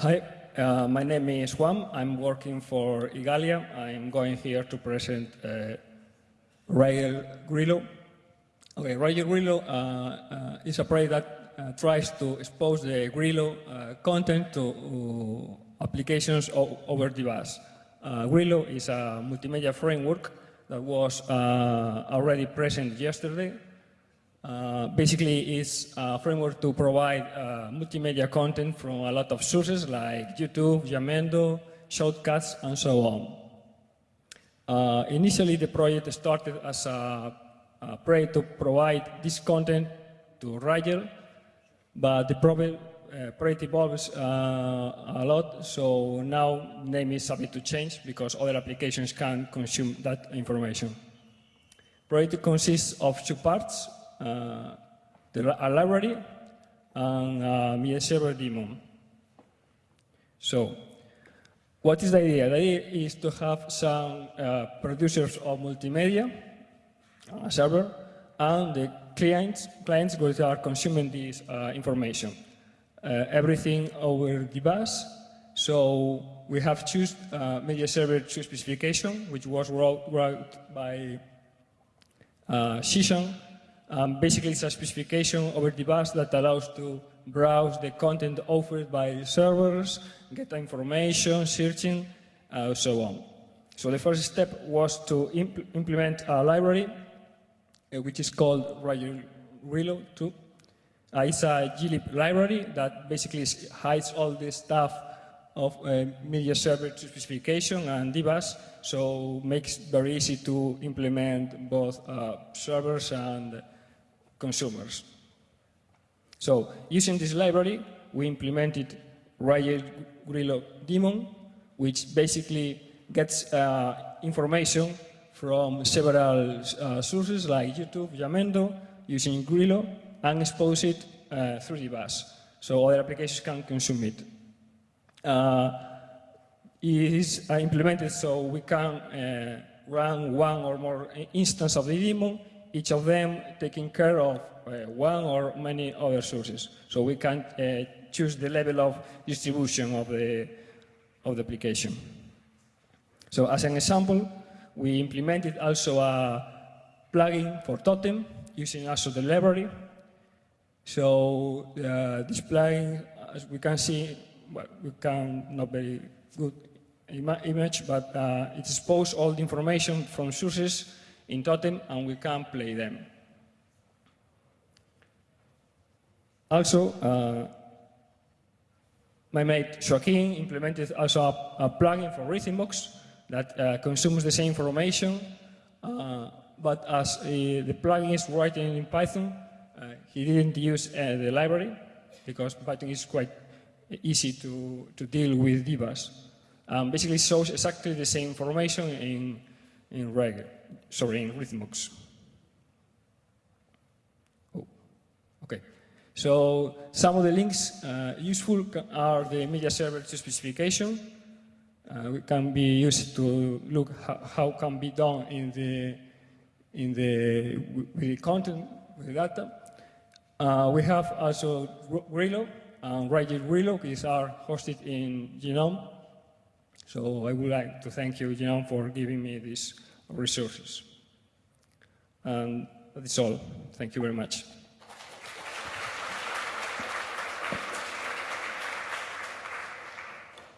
Hi, uh, my name is Juan. I'm working for Igalia. I'm going here to present uh, Rygel Grilo. Okay, Rygel Grilo uh, uh, is a project that uh, tries to expose the Grilo uh, content to applications over DBus. Grilo is a multimedia framework that was already present yesterday uh, basically, it's a framework to provide uh, multimedia content from a lot of sources like YouTube, Jamendo, SHOUTcast, and so on. Uh, initially, the project started as a, a project to provide this content to Rygel, but the problem, uh, project evolves uh, a lot, so now name is subject to change because other applications can consume that information. Project consists of two parts. Uh, the, a library and media server daemon. So, what is the idea? The idea is to have some uh, producers of multimedia, a server, and the clients, clients which are consuming this uh, information. Uh, everything over the bus. So we have choose uh, MediaServer2 specification, which was wrote, wrote by uh, um, basically, it's a specification over bus that allows to browse the content offered by servers, get information, searching, uh, so on. So the first step was to impl implement a library, uh, which is called Rilo 2. Uh, it's a glib library that basically hides all the stuff of uh, media server specification and DBus, so makes very easy to implement both uh, servers and consumers. So using this library, we implemented Rygel Grilo daemon, which basically gets uh, information from several uh, sources like YouTube, Jamendo, using Grilo, and expose it uh, through the bus, so other applications can consume it. Uh, it is uh, implemented so we can uh, run one or more instance of the daemon each of them taking care of uh, one or many other sources. So we can uh, choose the level of distribution of the, of the application. So as an example, we implemented also a plugin for Totem using also the library. So uh, this plugin, as we can see, well, we can not very good Im image, but uh, it exposes all the information from sources in Totem and we can play them. Also, uh, my mate Joaquin implemented also a, a plugin for Rhythmbox that uh, consumes the same information, uh, but as uh, the plugin is written in Python, uh, he didn't use uh, the library because Python is quite easy to, to deal with DBus. Um, basically shows exactly the same information in, in Reggae sorry, in Rhythmbox. Oh, okay. So some of the links uh, useful are the MediaServer2 specification. Uh, it can be used to look how, how can be done in the in the with the content with the data. Uh, we have also Grilo and Rygel Grilo, which are hosted in GNOME. So I would like to thank you, GNOME, for giving me these resources. And that's all. Thank you very much.